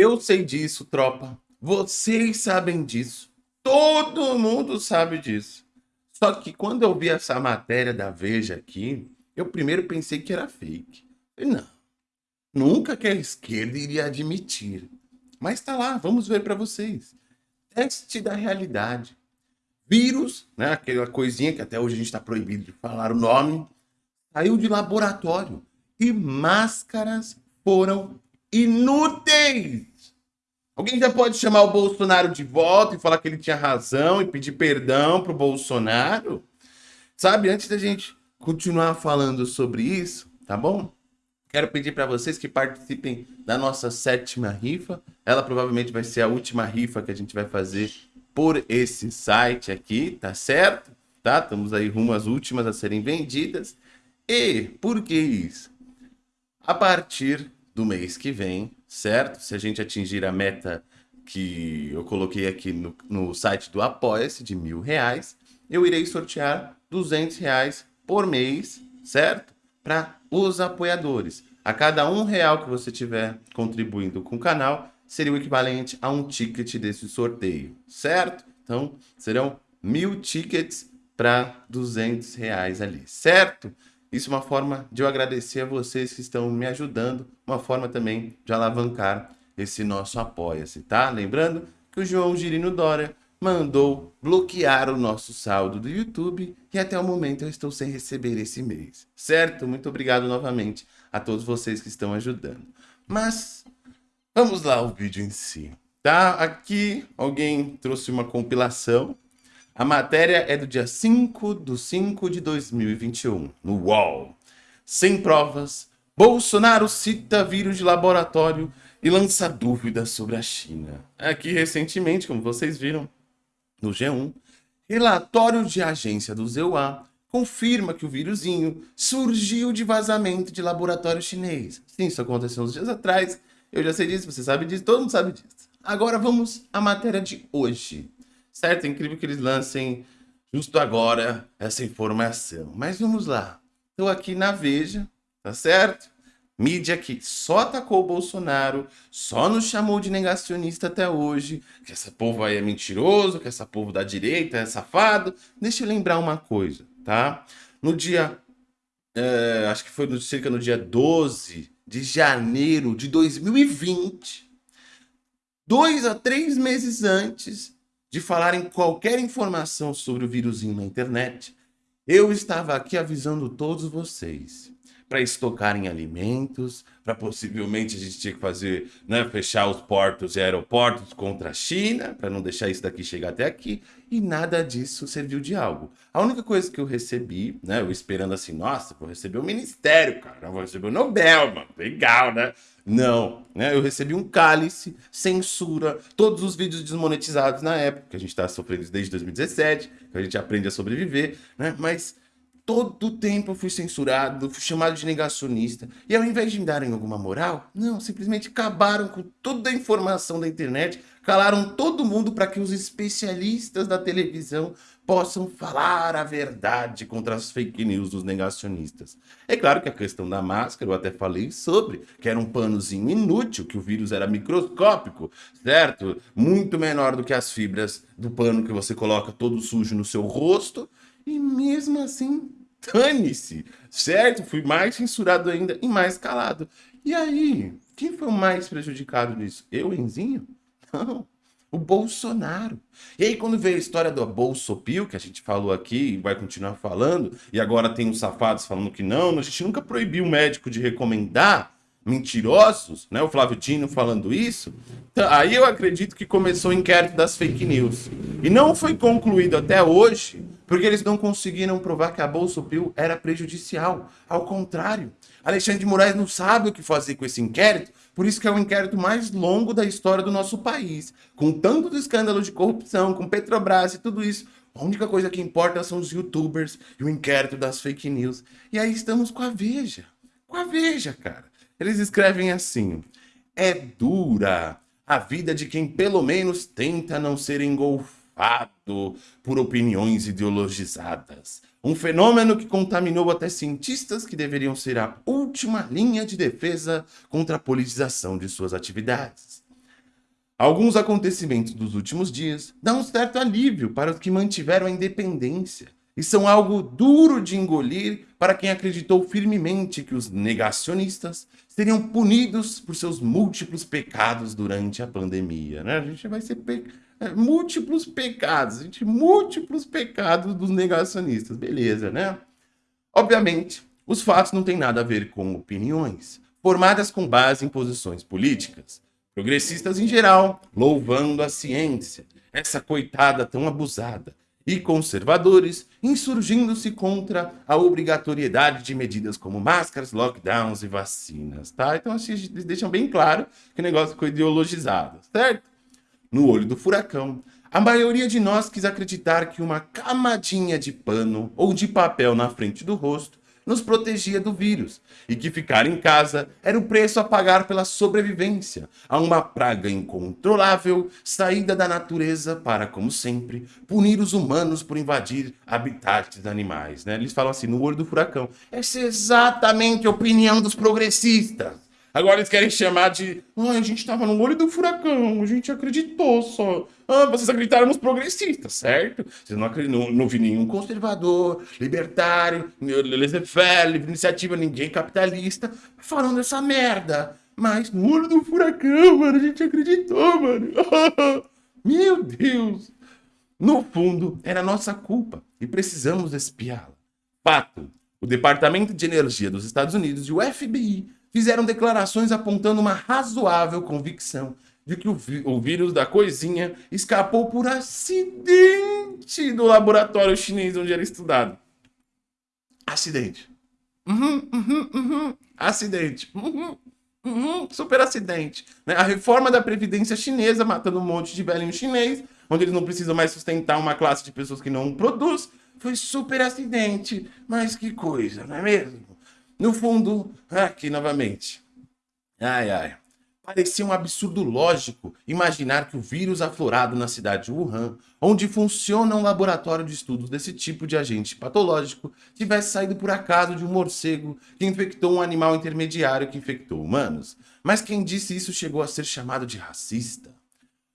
Eu sei disso, tropa. Vocês sabem disso. Todo mundo sabe disso. Só que quando eu vi essa matéria da Veja aqui, eu primeiro pensei que era fake. Não, nunca que a esquerda iria admitir. Mas tá lá, vamos ver para vocês. Teste da realidade. Vírus, né, aquela coisinha que até hoje a gente está proibido de falar o nome, saiu de laboratório e máscaras foram inúteis. Alguém já pode chamar o Bolsonaro de volta e falar que ele tinha razão e pedir perdão pro Bolsonaro? Sabe, antes da gente continuar falando sobre isso, tá bom? Quero pedir para vocês que participem da nossa sétima rifa. Ela provavelmente vai ser a última rifa que a gente vai fazer por esse site aqui, tá certo? Tá? Estamos aí rumo às últimas a serem vendidas. E por que isso? A partir do mês que vem, certo? Se a gente atingir a meta que eu coloquei aqui no, no site do Apoia-se de mil reais, eu irei sortear 200 reais por mês, certo? Para os apoiadores. A cada um real que você tiver contribuindo com o canal, seria o equivalente a um ticket desse sorteio, certo? Então, serão mil tickets para 200 reais ali, certo? Isso é uma forma de eu agradecer a vocês que estão me ajudando, uma forma também de alavancar esse nosso apoia-se, tá? Lembrando que o João Girino Dória mandou bloquear o nosso saldo do YouTube e até o momento eu estou sem receber esse mês, certo? Muito obrigado novamente a todos vocês que estão ajudando. Mas vamos lá o vídeo em si, tá? Aqui alguém trouxe uma compilação. A matéria é do dia 5 de 5 de 2021, no UOL. Sem provas, Bolsonaro cita vírus de laboratório e lança dúvidas sobre a China. Aqui recentemente, como vocês viram, no G1, relatório de agência do ZEUA confirma que o vírusinho surgiu de vazamento de laboratório chinês. Sim, isso aconteceu uns dias atrás, eu já sei disso, você sabe disso, todo mundo sabe disso. Agora vamos à matéria de hoje. Certo? É incrível que eles lancem justo agora essa informação. Mas vamos lá. Estou aqui na Veja, tá certo? Mídia que só atacou o Bolsonaro, só nos chamou de negacionista até hoje, que essa povo aí é mentiroso, que essa povo da direita é safado. Deixa eu lembrar uma coisa, tá? No dia, é, acho que foi cerca no dia 12 de janeiro de 2020, dois a três meses antes de falarem qualquer informação sobre o vírusinho na internet, eu estava aqui avisando todos vocês para estocarem alimentos, para possivelmente a gente tinha que fazer, né, fechar os portos e aeroportos contra a China, para não deixar isso daqui chegar até aqui, e nada disso serviu de algo. A única coisa que eu recebi, né, eu esperando assim, nossa, vou receber o ministério, cara, vou receber o Nobel, mano, legal, né? Não, né? Eu recebi um cálice, censura, todos os vídeos desmonetizados na época, que a gente está sofrendo desde 2017, que a gente aprende a sobreviver, né? Mas todo tempo eu fui censurado, fui chamado de negacionista. E ao invés de me darem alguma moral, não, simplesmente acabaram com toda a informação da internet, calaram todo mundo para que os especialistas da televisão possam falar a verdade contra as fake news dos negacionistas. É claro que a questão da máscara, eu até falei sobre, que era um panozinho inútil, que o vírus era microscópico, certo? Muito menor do que as fibras do pano que você coloca todo sujo no seu rosto, e mesmo assim dane-se, certo? Fui mais censurado ainda e mais calado. E aí, quem foi o mais prejudicado nisso? Eu, Enzinho? Não, o Bolsonaro. E aí, quando veio a história do Bolsopil, que a gente falou aqui e vai continuar falando, e agora tem os safados falando que não, a gente nunca proibiu o médico de recomendar, mentirosos, né? O Flávio Dino falando isso. Então, aí eu acredito que começou o inquérito das fake news. E não foi concluído até hoje, porque eles não conseguiram provar que a Bolsa Pio era prejudicial. Ao contrário, Alexandre de Moraes não sabe o que fazer com esse inquérito, por isso que é o inquérito mais longo da história do nosso país. Com tanto escândalo de corrupção, com Petrobras e tudo isso, a única coisa que importa são os youtubers e o inquérito das fake news. E aí estamos com a Veja. Com a Veja, cara. Eles escrevem assim: é dura a vida de quem pelo menos tenta não ser engolfado por opiniões ideologizadas. Um fenômeno que contaminou até cientistas que deveriam ser a última linha de defesa contra a politização de suas atividades. Alguns acontecimentos dos últimos dias dão um certo alívio para os que mantiveram a independência e são algo duro de engolir para quem acreditou firmemente que os negacionistas seriam punidos por seus múltiplos pecados durante a pandemia. Né? A gente vai ser pe... múltiplos pecados, gente, múltiplos pecados dos negacionistas, beleza, né? Obviamente, os fatos não têm nada a ver com opiniões, formadas com base em posições políticas. Progressistas em geral, louvando a ciência, essa coitada tão abusada, e conservadores insurgindo-se contra a obrigatoriedade de medidas como máscaras, lockdowns e vacinas, tá? Então, assim, eles deixam bem claro que o negócio ficou ideologizado, certo? No olho do furacão, a maioria de nós quis acreditar que uma camadinha de pano ou de papel na frente do rosto nos protegia do vírus e que ficar em casa era o preço a pagar pela sobrevivência a uma praga incontrolável saída da natureza para, como sempre, punir os humanos por invadir habitats animais. Né? Eles falam assim, no olho do furacão. Essa é exatamente a opinião dos progressistas. Agora eles querem chamar de. Ai, a gente tava no olho do furacão, a gente acreditou só. Ah, vocês acreditaram nos progressistas, certo? Vocês não, não, não vi nenhum conservador, libertário, laissez-faire, iniciativa, ninguém capitalista falando essa merda. Mas no olho do furacão, mano, a gente acreditou, mano. Meu Deus! No fundo, era nossa culpa e precisamos espiá-la. Fato: o Departamento de Energia dos Estados Unidos e o FBI fizeram declarações apontando uma razoável convicção de que o, o vírus da coisinha escapou por acidente do laboratório chinês onde era estudado. Acidente. Uhum, uhum, uhum. Acidente. Uhum, uhum. Super acidente. Né? A reforma da Previdência chinesa matando um monte de velhinho chinês, onde eles não precisam mais sustentar uma classe de pessoas que não produz. Foi super acidente. Mas que coisa, não é mesmo? No fundo, aqui novamente. Ai, ai. Parecia um absurdo lógico imaginar que o vírus aflorado na cidade de Wuhan, onde funciona um laboratório de estudos desse tipo de agente patológico, tivesse saído por acaso de um morcego que infectou um animal intermediário que infectou humanos. Mas quem disse isso chegou a ser chamado de racista.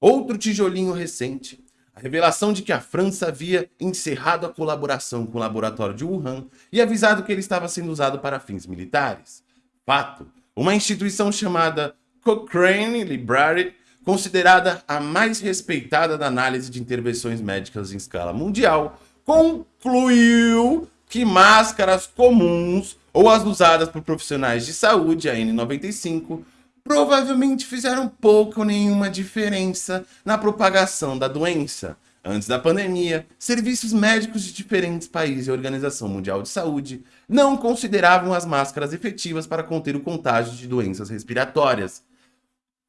Outro tijolinho recente a revelação de que a França havia encerrado a colaboração com o laboratório de Wuhan e avisado que ele estava sendo usado para fins militares. Fato, uma instituição chamada Cochrane Library, considerada a mais respeitada da análise de intervenções médicas em escala mundial, concluiu que máscaras comuns ou as usadas por profissionais de saúde, a N95, provavelmente fizeram pouco ou nenhuma diferença na propagação da doença. Antes da pandemia, serviços médicos de diferentes países e a Organização Mundial de Saúde não consideravam as máscaras efetivas para conter o contágio de doenças respiratórias.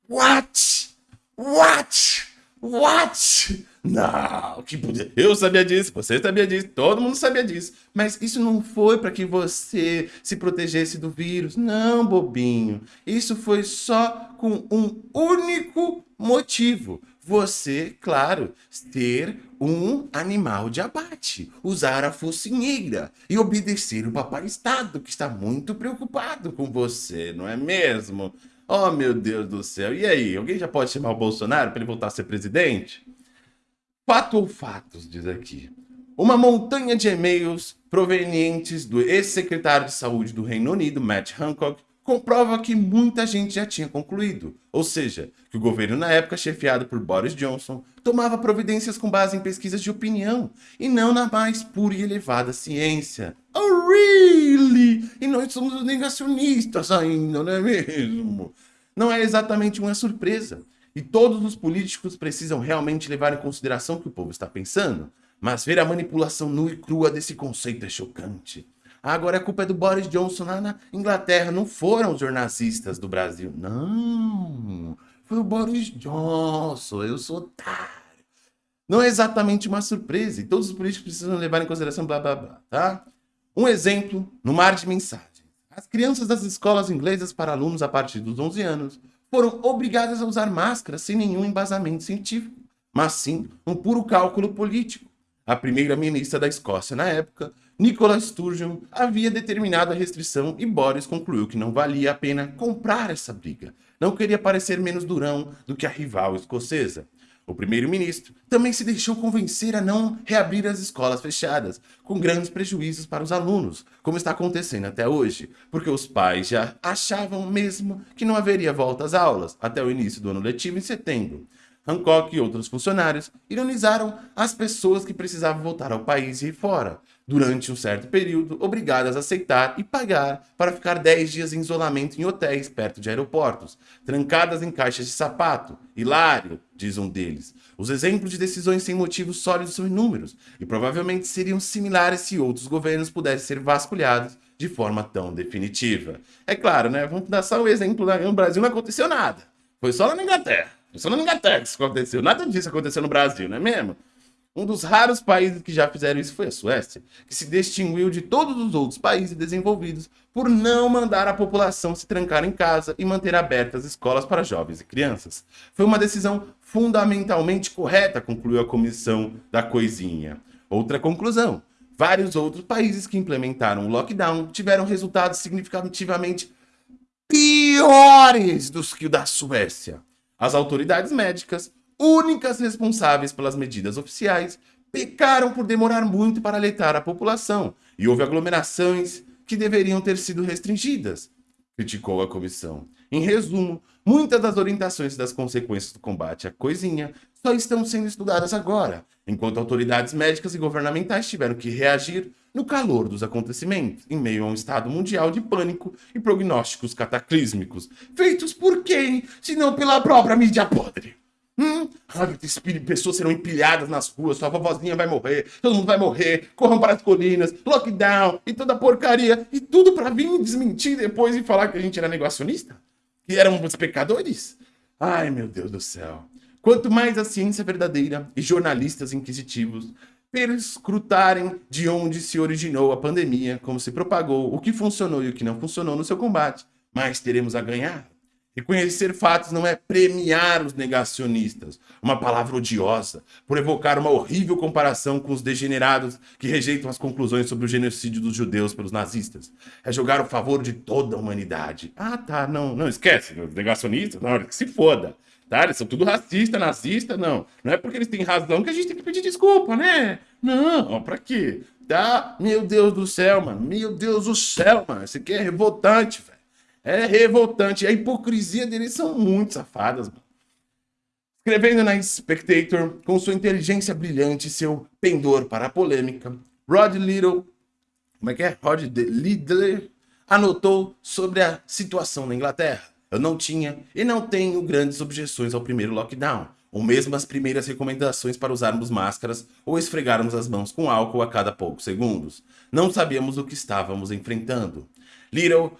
What? What? What? Não, que poder. Eu sabia disso, você sabia disso, todo mundo sabia disso. Mas isso não foi para que você se protegesse do vírus. Não, bobinho. Isso foi só com um único motivo. Você, claro, ter um animal de abate, usar a focinheira e obedecer o papai Estado, que está muito preocupado com você, não é mesmo? Oh, meu Deus do céu. E aí, alguém já pode chamar o Bolsonaro para ele voltar a ser presidente? Fato ou fatos, diz aqui. Uma montanha de e-mails provenientes do ex-secretário de saúde do Reino Unido, Matt Hancock, comprova que muita gente já tinha concluído, ou seja, que o governo na época, chefiado por Boris Johnson, tomava providências com base em pesquisas de opinião e não na mais pura e elevada ciência. Oh, really? E nós somos negacionistas ainda, não é mesmo? Não é exatamente uma surpresa. E todos os políticos precisam realmente levar em consideração o que o povo está pensando. Mas ver a manipulação nua e crua desse conceito é chocante. Agora a culpa é do Boris Johnson lá na Inglaterra. Não foram os jornalistas do Brasil. Não. Foi o Boris Johnson. Eu sou otário. Não é exatamente uma surpresa. E todos os políticos precisam levar em consideração blá blá blá, tá? Um exemplo no mar de mensagens. As crianças das escolas inglesas para alunos a partir dos 11 anos foram obrigadas a usar máscaras sem nenhum embasamento científico, mas sim um puro cálculo político. A primeira-ministra da Escócia na época, Nicola Sturgeon, havia determinado a restrição e Boris concluiu que não valia a pena comprar essa briga, não queria parecer menos durão do que a rival escocesa. O primeiro-ministro também se deixou convencer a não reabrir as escolas fechadas, com grandes prejuízos para os alunos, como está acontecendo até hoje, porque os pais já achavam mesmo que não haveria volta às aulas até o início do ano letivo em setembro. Hancock e outros funcionários ironizaram as pessoas que precisavam voltar ao país e fora, durante um certo período, obrigadas a aceitar e pagar para ficar 10 dias em isolamento em hotéis perto de aeroportos, trancadas em caixas de sapato. Hilário, diz um deles. Os exemplos de decisões sem motivos sólidos são inúmeros, e provavelmente seriam similares se outros governos pudessem ser vasculhados de forma tão definitiva. É claro, né? Vamos dar só o um exemplo, no Brasil não aconteceu nada. Foi só na Inglaterra. Foi só na Inglaterra que isso aconteceu. Nada disso aconteceu no Brasil, não é mesmo? Um dos raros países que já fizeram isso foi a Suécia, que se distinguiu de todos os outros países desenvolvidos por não mandar a população se trancar em casa e manter abertas escolas para jovens e crianças. Foi uma decisão fundamentalmente correta, concluiu a comissão da coisinha. Outra conclusão, vários outros países que implementaram o lockdown tiveram resultados significativamente piores dos que o da Suécia. As autoridades médicas únicas responsáveis pelas medidas oficiais, pecaram por demorar muito para alertar a população e houve aglomerações que deveriam ter sido restringidas, criticou a comissão. Em resumo, muitas das orientações das consequências do combate à coisinha só estão sendo estudadas agora, enquanto autoridades médicas e governamentais tiveram que reagir no calor dos acontecimentos, em meio a um estado mundial de pânico e prognósticos cataclísmicos, feitos por quem, se não pela própria mídia podre? Hum, pessoas serão empilhadas nas ruas, sua vovozinha vai morrer, todo mundo vai morrer, corram para as colinas, lockdown e toda porcaria. E tudo para vir desmentir depois e falar que a gente era negacionista? Que éramos pecadores? Ai, meu Deus do céu. Quanto mais a ciência verdadeira e jornalistas inquisitivos perscrutarem de onde se originou a pandemia, como se propagou, o que funcionou e o que não funcionou no seu combate, mais teremos a ganhar. Reconhecer fatos não é premiar os negacionistas, uma palavra odiosa, por evocar uma horrível comparação com os degenerados que rejeitam as conclusões sobre o genocídio dos judeus pelos nazistas. É jogar o favor de toda a humanidade. Ah, tá, não, não, esquece, os negacionistas, não, que se foda. Tá? Eles são tudo racista, nazista, não. Não é porque eles têm razão que a gente tem que pedir desculpa, né? Não, pra quê? Tá? Meu Deus do céu, mano. Meu Deus do céu, mano. Isso aqui é revoltante, velho. É revoltante. A hipocrisia deles são muito safadas. Escrevendo na Spectator, com sua inteligência brilhante e seu pendor para a polêmica, Rod Little, como é que é? Rod Lidler anotou sobre a situação na Inglaterra. Eu não tinha e não tenho grandes objeções ao primeiro lockdown, ou mesmo as primeiras recomendações para usarmos máscaras ou esfregarmos as mãos com álcool a cada poucos segundos. Não sabíamos o que estávamos enfrentando. Little,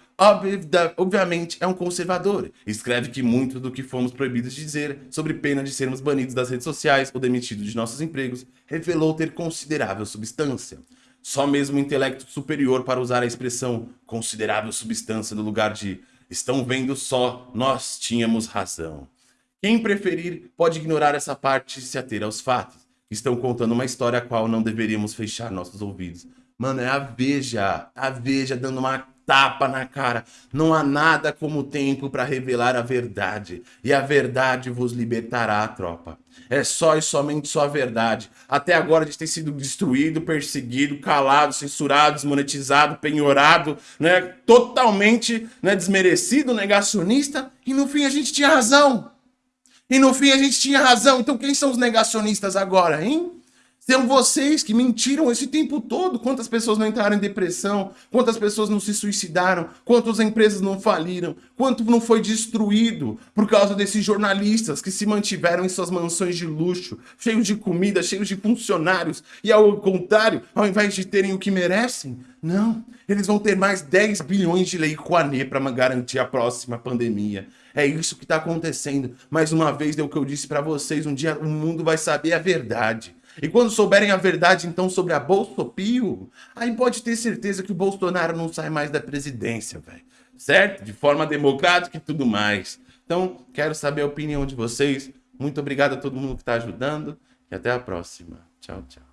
obviamente, é um conservador. Escreve que muito do que fomos proibidos de dizer, sobre pena de sermos banidos das redes sociais ou demitidos de nossos empregos, revelou ter considerável substância. Só mesmo o intelecto superior para usar a expressão considerável substância no lugar de estão vendo só, nós tínhamos razão. Quem preferir pode ignorar essa parte e se ater aos fatos. Estão contando uma história a qual não deveríamos fechar nossos ouvidos. Mano, é a Veja, a Veja dando uma tapa na cara. Não há nada como o tempo para revelar a verdade. E a verdade vos libertará, tropa. É só e somente só a verdade. Até agora a gente tem sido destruído, perseguido, calado, censurado, desmonetizado, penhorado, né? totalmente né, desmerecido, negacionista. E no fim a gente tinha razão. E no fim a gente tinha razão. Então quem são os negacionistas agora, hein? São vocês que mentiram esse tempo todo. Quantas pessoas não entraram em depressão? Quantas pessoas não se suicidaram? Quantas empresas não faliram? Quanto não foi destruído por causa desses jornalistas que se mantiveram em suas mansões de luxo, cheios de comida, cheios de funcionários, e ao contrário, ao invés de terem o que merecem, não, eles vão ter mais 10 bilhões de lei Rouanet para garantir a próxima pandemia. É isso que está acontecendo. Mais uma vez, é o que eu disse para vocês, um dia o mundo vai saber a verdade. E quando souberem a verdade, então, sobre a Bolsopio, aí pode ter certeza que o Bolsonaro não sai mais da presidência, velho. Certo? De forma democrática e tudo mais. Então, quero saber a opinião de vocês. Muito obrigado a todo mundo que está ajudando. E até a próxima. Tchau, tchau.